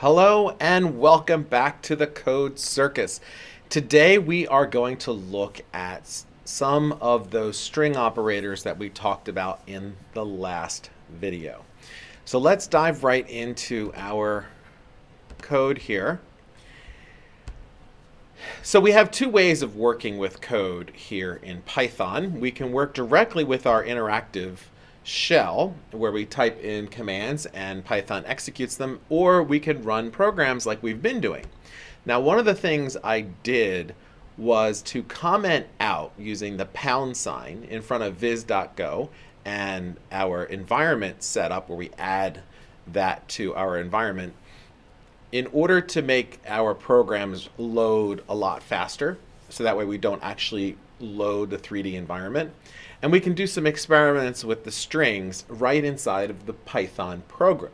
Hello and welcome back to the Code Circus. Today we are going to look at some of those string operators that we talked about in the last video. So let's dive right into our code here. So we have two ways of working with code here in Python. We can work directly with our interactive shell where we type in commands and Python executes them, or we could run programs like we've been doing. Now, one of the things I did was to comment out using the pound sign in front of viz.go and our environment setup where we add that to our environment in order to make our programs load a lot faster so that way we don't actually load the 3D environment. And we can do some experiments with the strings right inside of the Python program.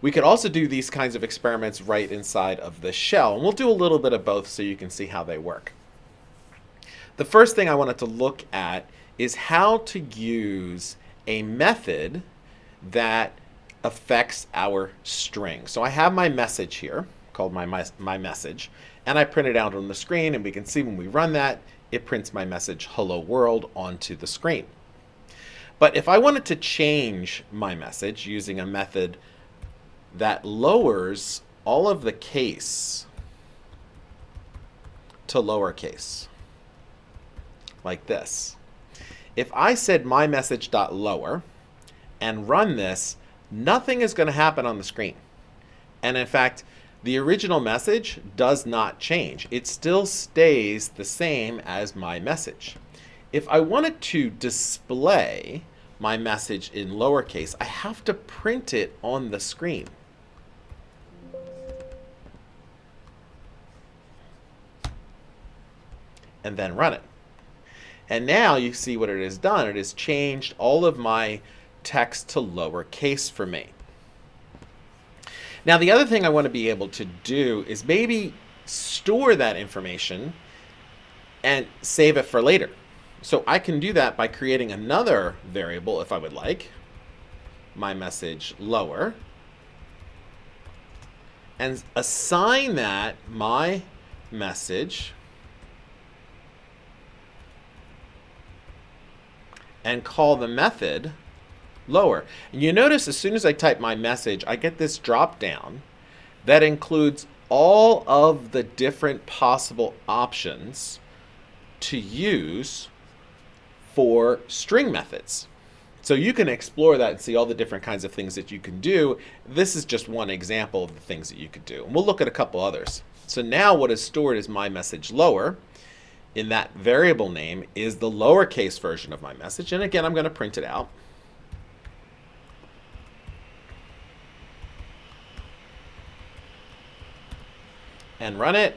We could also do these kinds of experiments right inside of the shell. And we'll do a little bit of both so you can see how they work. The first thing I wanted to look at is how to use a method that affects our string. So I have my message here called my, my, my message and I print it out on the screen and we can see when we run that it prints my message hello world onto the screen. But if I wanted to change my message using a method that lowers all of the case to lowercase, like this. If I said my message dot lower and run this, nothing is going to happen on the screen. And in fact, the original message does not change. It still stays the same as my message. If I wanted to display my message in lowercase, I have to print it on the screen. And then run it. And now you see what it has done. It has changed all of my text to lowercase for me. Now, the other thing I want to be able to do is maybe store that information and save it for later. So I can do that by creating another variable if I would like, my message lower, and assign that my message and call the method lower. And you notice as soon as I type my message, I get this drop down that includes all of the different possible options to use for string methods. So you can explore that and see all the different kinds of things that you can do. This is just one example of the things that you could do. And we'll look at a couple others. So now what is stored is my message lower. In that variable name is the lowercase version of my message. And again, I'm going to print it out. And run it.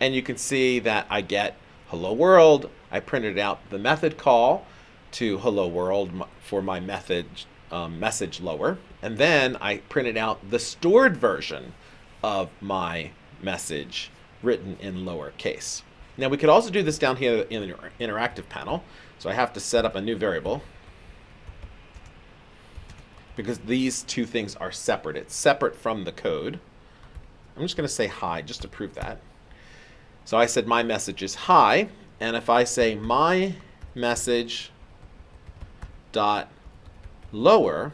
And you can see that I get hello world. I printed out the method call to hello world for my method um, message lower. And then I printed out the stored version of my message written in lowercase. Now we could also do this down here in the interactive panel. So I have to set up a new variable because these two things are separate. It's separate from the code. I'm just going to say hi just to prove that. So I said my message is hi. And if I say my message dot lower,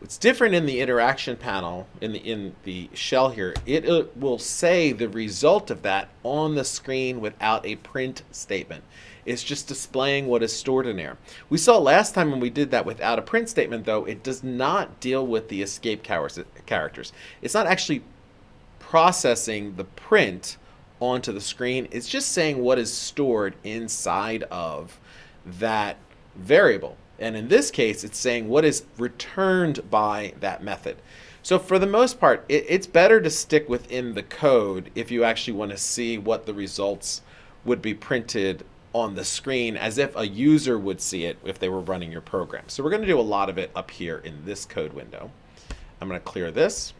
it's different in the interaction panel in the in the shell here. It, it will say the result of that on the screen without a print statement. It's just displaying what is stored in there. We saw last time when we did that without a print statement, though, it does not deal with the escape characters. It's not actually processing the print onto the screen. It's just saying what is stored inside of that variable. And in this case, it's saying what is returned by that method. So for the most part, it, it's better to stick within the code if you actually want to see what the results would be printed on the screen as if a user would see it if they were running your program. So we're going to do a lot of it up here in this code window. I'm going to clear this.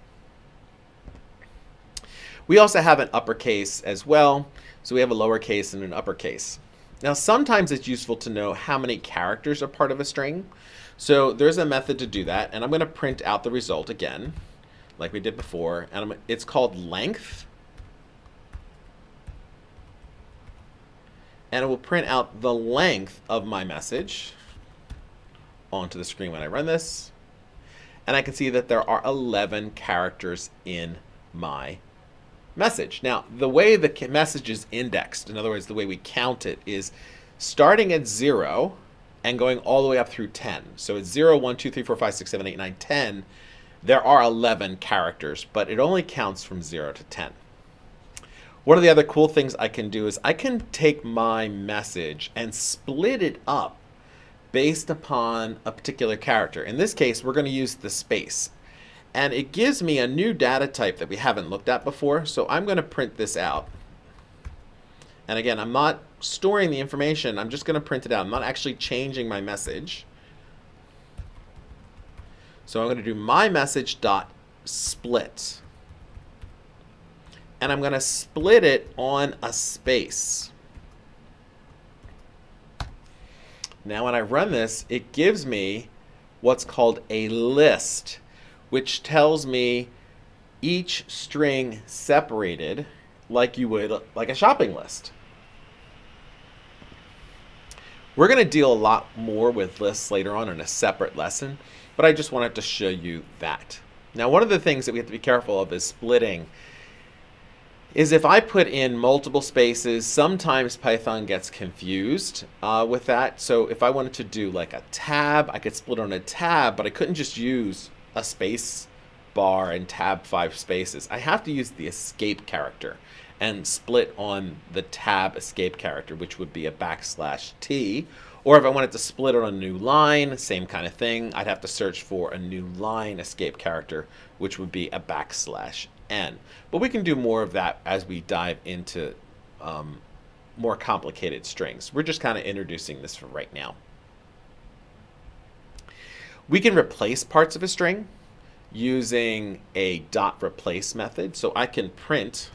We also have an uppercase as well. So we have a lowercase and an uppercase. Now sometimes it's useful to know how many characters are part of a string. So there's a method to do that and I'm going to print out the result again. like we did before, and it's called length. And it will print out the length of my message onto the screen when I run this. And I can see that there are 11 characters in my message. Now, the way the message is indexed, in other words, the way we count it, is starting at 0 and going all the way up through 10. So it's 0, 1, 2, 3, 4, 5, 6, 7, 8, 9, 10. There are 11 characters, but it only counts from 0 to 10. One of the other cool things I can do is I can take my message and split it up based upon a particular character. In this case, we're going to use the space. And it gives me a new data type that we haven't looked at before. So I'm going to print this out. And again, I'm not storing the information. I'm just going to print it out. I'm not actually changing my message. So I'm going to do my message dot split. And I'm going to split it on a space. Now when I run this, it gives me what's called a list, which tells me each string separated like you would like a shopping list. We're going to deal a lot more with lists later on in a separate lesson, but I just wanted to show you that. Now, one of the things that we have to be careful of is splitting. Is if I put in multiple spaces, sometimes Python gets confused uh, with that. So if I wanted to do like a tab, I could split on a tab, but I couldn't just use a space bar and tab five spaces. I have to use the escape character and split on the tab escape character, which would be a backslash T. Or if I wanted to split on a new line, same kind of thing, I'd have to search for a new line escape character, which would be a backslash N. But we can do more of that as we dive into um, more complicated strings. We're just kind of introducing this for right now. We can replace parts of a string using a dot replace method. So I can print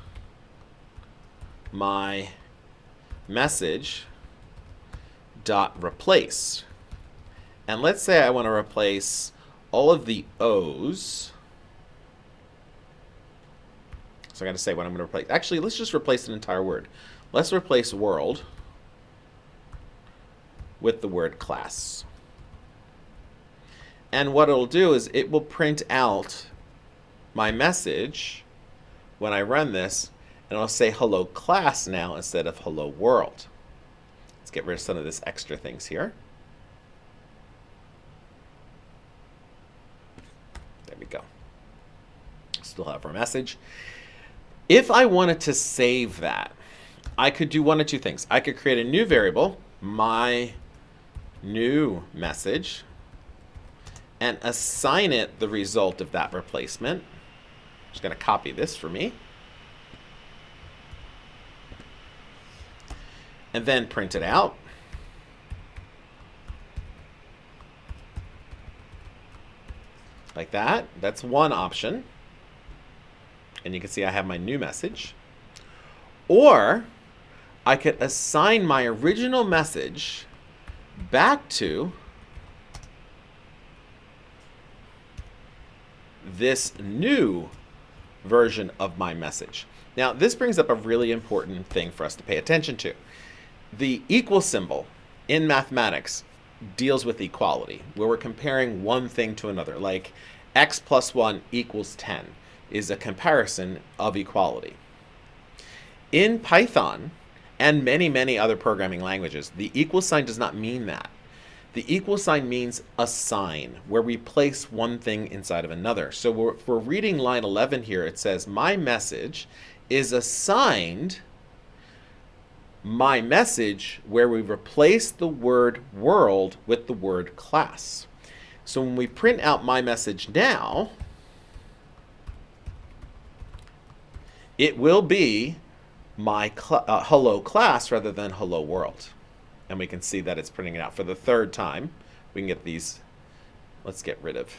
my message dot replace. And let's say I want to replace all of the O's. So I got to say what I'm going to replace. Actually, let's just replace an entire word. Let's replace world with the word class. And what it'll do is it will print out my message when I run this and I'll say hello class now instead of hello world. Let's get rid of some of this extra things here. There we go. Still have our message. If I wanted to save that, I could do one of two things. I could create a new variable, my new message, and assign it the result of that replacement. I'm just going to copy this for me. and then print it out. Like that. That's one option. And you can see I have my new message. Or I could assign my original message back to this new version of my message. Now, this brings up a really important thing for us to pay attention to. The equal symbol in mathematics deals with equality, where we're comparing one thing to another, like x plus 1 equals 10 is a comparison of equality. In Python and many, many other programming languages, the equal sign does not mean that. The equal sign means assign, where we place one thing inside of another. So we're, if we're reading line 11 here, it says, my message is assigned my message where we replace the word world with the word class. So when we print out my message now, it will be my cl uh, hello class rather than hello world. And we can see that it's printing it out for the third time. We can get these, let's get rid of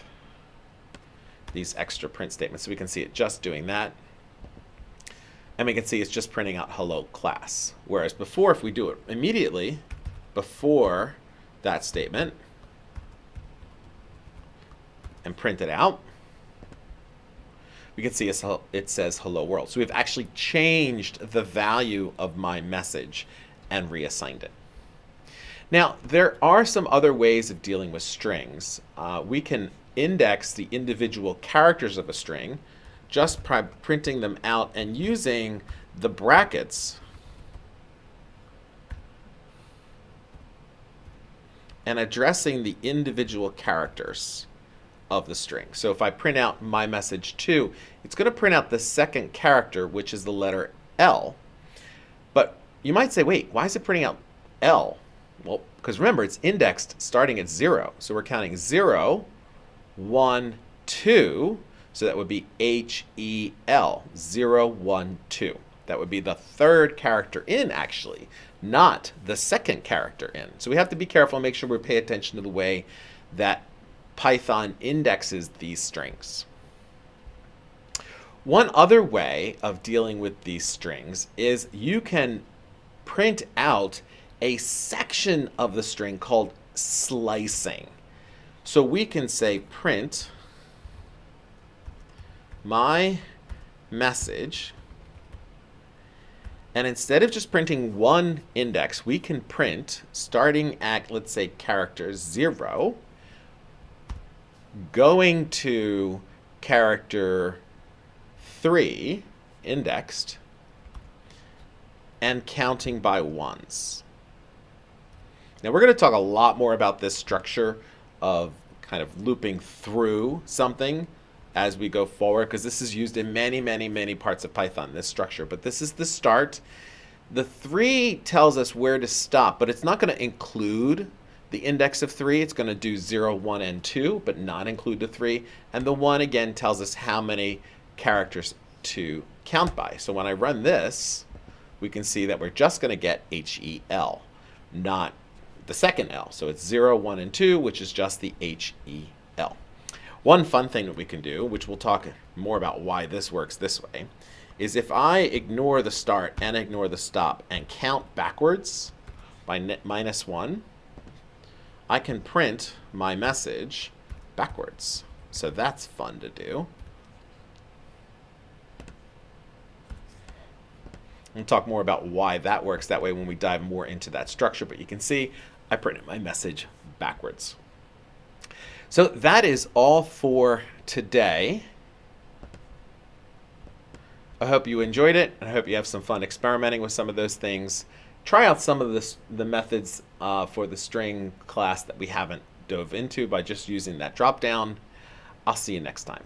these extra print statements so we can see it just doing that. And we can see it's just printing out hello class. Whereas before, if we do it immediately before that statement and print it out, we can see it says hello world. So we've actually changed the value of my message and reassigned it. Now, there are some other ways of dealing with strings. Uh, we can index the individual characters of a string just by printing them out and using the brackets and addressing the individual characters of the string. So if I print out my message 2, it's going to print out the second character, which is the letter L. But you might say, wait, why is it printing out L? Well, because remember, it's indexed starting at 0. So we're counting 0, 1, 2. So that would be H-E-L, 0, 1, 2. That would be the third character in, actually, not the second character in. So we have to be careful and make sure we pay attention to the way that Python indexes these strings. One other way of dealing with these strings is you can print out a section of the string called slicing. So we can say print my message and instead of just printing one index, we can print starting at, let's say, character 0 going to character 3 indexed and counting by ones. Now we're going to talk a lot more about this structure of kind of looping through something as we go forward because this is used in many, many, many parts of Python, this structure. But this is the start. The 3 tells us where to stop, but it's not going to include the index of 3, it's going to do 0, 1, and 2, but not include the 3. And the 1, again, tells us how many characters to count by. So when I run this, we can see that we're just going to get HEL, not the second L. So it's 0, 1, and 2, which is just the HEL. One fun thing that we can do, which we'll talk more about why this works this way, is if I ignore the start and ignore the stop and count backwards by minus 1, I can print my message backwards. So that's fun to do. We'll talk more about why that works that way when we dive more into that structure, but you can see I printed my message backwards. So that is all for today. I hope you enjoyed it. I hope you have some fun experimenting with some of those things try out some of this, the methods uh, for the string class that we haven't dove into by just using that drop down. I'll see you next time.